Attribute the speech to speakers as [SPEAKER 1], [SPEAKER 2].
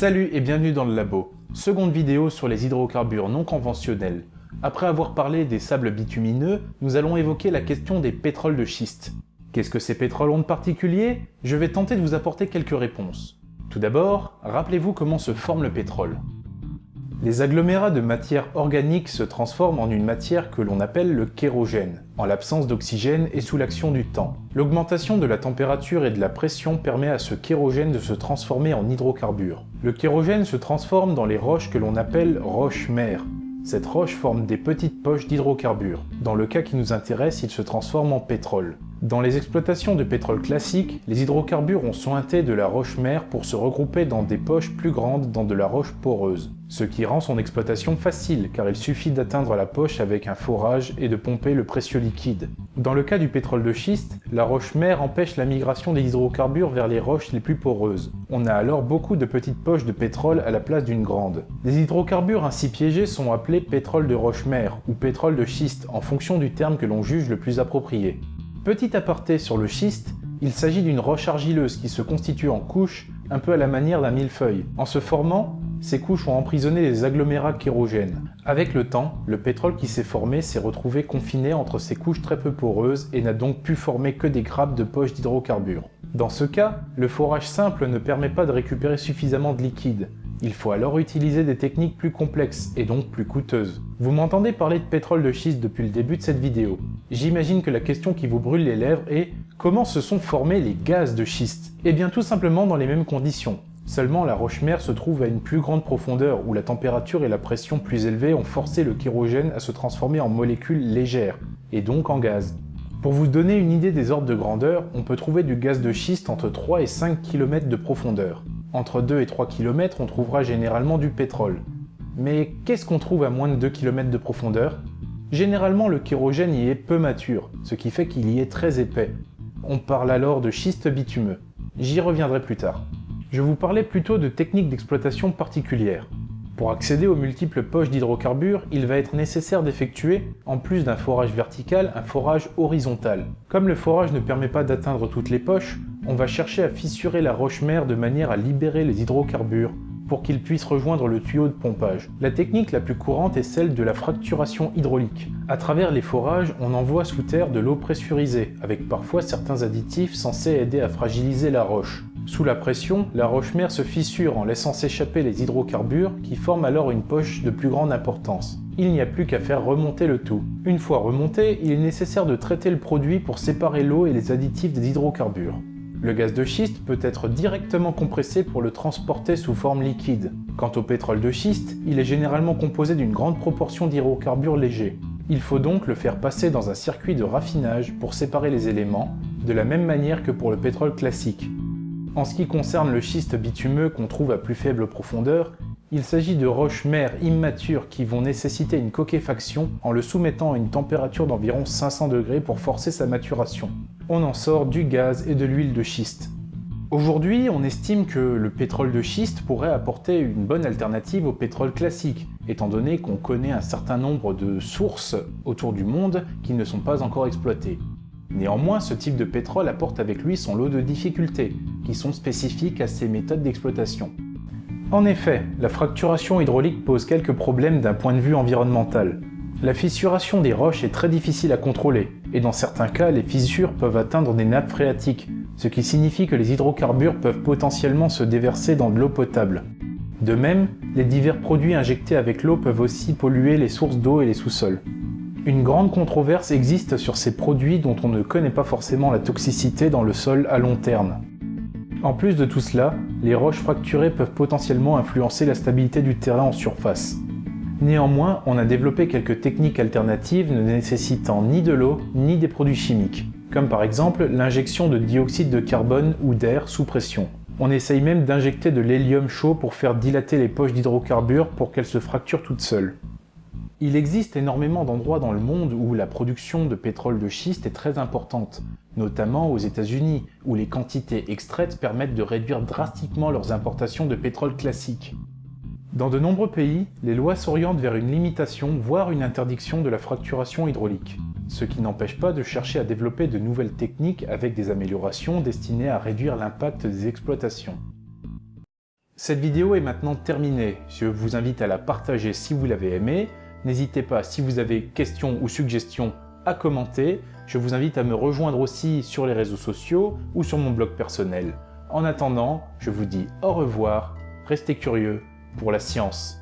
[SPEAKER 1] Salut et bienvenue dans le labo. Seconde vidéo sur les hydrocarbures non conventionnels. Après avoir parlé des sables bitumineux, nous allons évoquer la question des pétroles de schiste. Qu'est-ce que ces pétroles ont de particulier? Je vais tenter de vous apporter quelques réponses. Tout d'abord, rappelez-vous comment se forme le pétrole. Les agglomérats de matière organique se transforment en une matière que l'on appelle le kérogène, en l'absence d'oxygène et sous l'action du temps. L'augmentation de la température et de la pression permet à ce kérogène de se transformer en hydrocarbures. Le kérogène se transforme dans les roches que l'on appelle roches-mères. Cette roche forme des petites poches d'hydrocarbures. Dans le cas qui nous intéresse, il se transforme en pétrole. Dans les exploitations de pétrole classique, les hydrocarbures ont sointé de la roche-mère pour se regrouper dans des poches plus grandes dans de la roche poreuse, ce qui rend son exploitation facile car il suffit d'atteindre la poche avec un forage et de pomper le précieux liquide. Dans le cas du pétrole de schiste, la roche-mère empêche la migration des hydrocarbures vers les roches les plus poreuses. On a alors beaucoup de petites poches de pétrole à la place d'une grande. Les hydrocarbures ainsi piégés sont appelés pétrole de roche-mère ou pétrole de schiste en fonction du terme que l'on juge le plus approprié. Petit aparté sur le schiste, il s'agit d'une roche argileuse qui se constitue en couches, un peu à la manière d'un millefeuille. En se formant, ces couches ont emprisonné les agglomérats kérogènes. Avec le temps, le pétrole qui s'est formé s'est retrouvé confiné entre ces couches très peu poreuses et n'a donc pu former que des grappes de poches d'hydrocarbures. Dans ce cas, le forage simple ne permet pas de récupérer suffisamment de liquide, il faut alors utiliser des techniques plus complexes et donc plus coûteuses. Vous m'entendez parler de pétrole de schiste depuis le début de cette vidéo. J'imagine que la question qui vous brûle les lèvres est comment se sont formés les gaz de schiste? Eh bien tout simplement dans les mêmes conditions. Seulement la roche-mère se trouve à une plus grande profondeur où la température et la pression plus élevées ont forcé le kérogène à se transformer en molécules légères, et donc en gaz. Pour vous donner une idée des ordres de grandeur, on peut trouver du gaz de schiste entre 3 et 5 km de profondeur. Entre 2 et 3 km, on trouvera généralement du pétrole. Mais qu'est-ce qu'on trouve à moins de 2 km de profondeur? Généralement, le kérogène y est peu mature, ce qui fait qu'il y est très épais. On parle alors de schiste bitumeux. J'y reviendrai plus tard. Je vous parlais plutôt de techniques d'exploitation particulières. Pour accéder aux multiples poches d'hydrocarbures, il va être nécessaire d'effectuer, en plus d'un forage vertical, un forage horizontal. Comme le forage ne permet pas d'atteindre toutes les poches, on va chercher à fissurer la roche-mère de manière à libérer les hydrocarbures pour qu'ils puissent rejoindre le tuyau de pompage. La technique la plus courante est celle de la fracturation hydraulique. À travers les forages, on envoie sous terre de l'eau pressurisée, avec parfois certains additifs censés aider à fragiliser la roche. Sous la pression, la roche-mère se fissure en laissant s'échapper les hydrocarbures qui forment alors une poche de plus grande importance. Il n'y a plus qu'à faire remonter le tout. Une fois remonté, il est nécessaire de traiter le produit pour séparer l'eau et les additifs des hydrocarbures. Le gaz de schiste peut être directement compressé pour le transporter sous forme liquide. Quant au pétrole de schiste, il est généralement composé d'une grande proportion d'hydrocarbures légers. Il faut donc le faire passer dans un circuit de raffinage pour séparer les éléments, de la même manière que pour le pétrole classique. En ce qui concerne le schiste bitumeux qu'on trouve à plus faible profondeur, il s'agit de roches mères immatures qui vont nécessiter une coquefaction en le soumettant à une température d'environ 500 degrés pour forcer sa maturation. On en sort du gaz et de l'huile de schiste. Aujourd'hui, on estime que le pétrole de schiste pourrait apporter une bonne alternative au pétrole classique, étant donné qu'on connaît un certain nombre de sources autour du monde qui ne sont pas encore exploitées. Néanmoins, ce type de pétrole apporte avec lui son lot de difficultés, qui sont spécifiques à ces méthodes d'exploitation. En effet, la fracturation hydraulique pose quelques problèmes d'un point de vue environnemental. La fissuration des roches est très difficile à contrôler, et dans certains cas, les fissures peuvent atteindre des nappes phréatiques, ce qui signifie que les hydrocarbures peuvent potentiellement se déverser dans de l'eau potable. De même, les divers produits injectés avec l'eau peuvent aussi polluer les sources d'eau et les sous-sols. Une grande controverse existe sur ces produits dont on ne connaît pas forcément la toxicité dans le sol à long terme. En plus de tout cela, les roches fracturées peuvent potentiellement influencer la stabilité du terrain en surface. Néanmoins, on a développé quelques techniques alternatives ne nécessitant ni de l'eau ni des produits chimiques, comme par exemple l'injection de dioxyde de carbone ou d'air sous pression. On essaye même d'injecter de l'hélium chaud pour faire dilater les poches d'hydrocarbures pour qu'elles se fracturent toutes seules. Il existe énormément d'endroits dans le monde où la production de pétrole de schiste est très importante, notamment aux États-Unis, où les quantités extraites permettent de réduire drastiquement leurs importations de pétrole classique. Dans de nombreux pays, les lois s'orientent vers une limitation, voire une interdiction de la fracturation hydraulique, ce qui n'empêche pas de chercher à développer de nouvelles techniques avec des améliorations destinées à réduire l'impact des exploitations. Cette vidéo est maintenant terminée. Je vous invite à la partager si vous l'avez aimée. N'hésitez pas, si vous avez questions ou suggestions, à commenter. Je vous invite à me rejoindre aussi sur les réseaux sociaux ou sur mon blog personnel. En attendant, je vous dis au revoir, restez curieux pour la science.